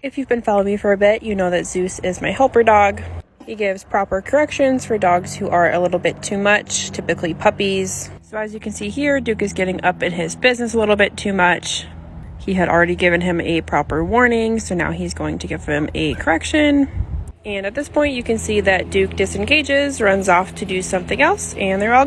If you've been following me for a bit, you know that Zeus is my helper dog. He gives proper corrections for dogs who are a little bit too much, typically puppies. So as you can see here, Duke is getting up in his business a little bit too much. He had already given him a proper warning, so now he's going to give him a correction. And at this point, you can see that Duke disengages, runs off to do something else, and they're all good.